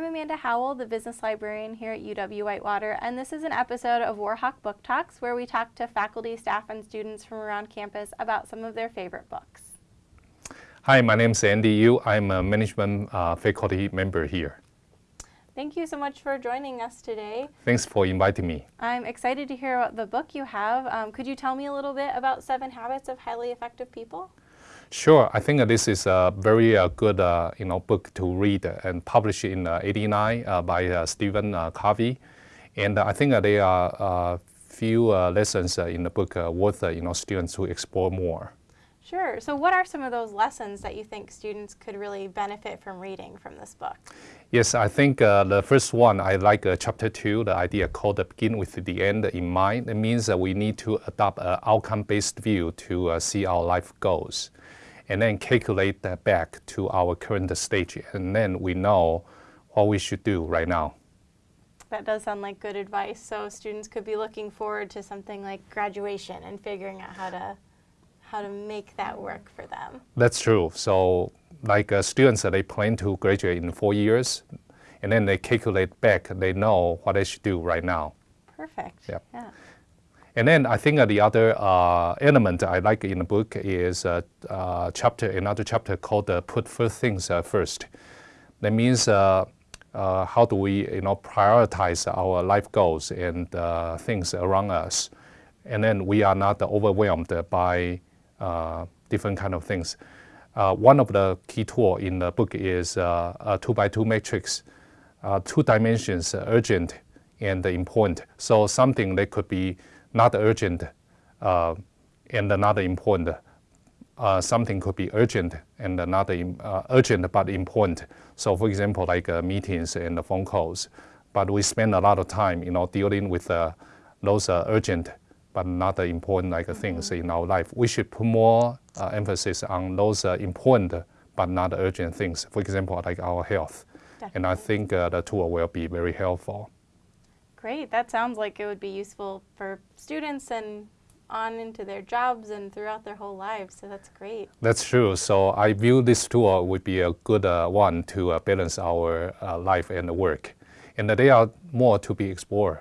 Amanda Howell, the business librarian here at UW Whitewater, and this is an episode of Warhawk Book Talks where we talk to faculty, staff, and students from around campus about some of their favorite books. Hi, my name is Andy Yu. I'm a management uh, faculty member here. Thank you so much for joining us today. Thanks for inviting me. I'm excited to hear about the book you have. Um, could you tell me a little bit about Seven Habits of Highly Effective People? Sure, I think this is a very uh, good uh, you know, book to read and published in uh, 89 uh, by uh, Stephen uh, Covey. And I think there are a few lessons in the book worth you know, students to explore more. Sure. So what are some of those lessons that you think students could really benefit from reading from this book? Yes, I think uh, the first one, I like uh, chapter two, the idea called begin with the end in mind. It means that we need to adopt an outcome-based view to uh, see our life goals and then calculate that back to our current stage. And then we know what we should do right now. That does sound like good advice. So students could be looking forward to something like graduation and figuring out how to how to make that work for them. That's true. So like uh, students, they plan to graduate in four years, and then they calculate back, they know what they should do right now. Perfect. Yep. Yeah. And then I think uh, the other uh, element I like in the book is uh, uh chapter, another chapter called uh, "Put First Things uh, First." That means how do we, you know, prioritize our life goals and things around us, and then we are not overwhelmed by different kind of things. one of the key tool in the book is a two by two matrix, two dimensions, urgent and important. So something that could be not urgent uh, and not important. Uh, something could be urgent and not uh, urgent but important. So for example, like uh, meetings and phone calls. But we spend a lot of time, you know, dealing with uh, those uh, urgent but not important like things in our life. We should put more emphasis on those important but not urgent things. For example, like our health. Definitely. And I think the tool will be very helpful. Great. That sounds like it would be useful for students and on into their jobs and throughout their whole lives, so that's great. That's true. So I view this tool would be a good uh, one to uh, balance our uh, life and work. And there are more to be explored.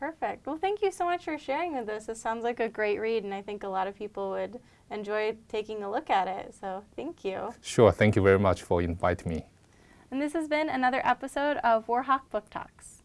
Perfect. Well, thank you so much for sharing with us. It sounds like a great read, and I think a lot of people would enjoy taking a look at it. So thank you. Sure. Thank you very much for inviting me. And this has been another episode of Warhawk Book Talks.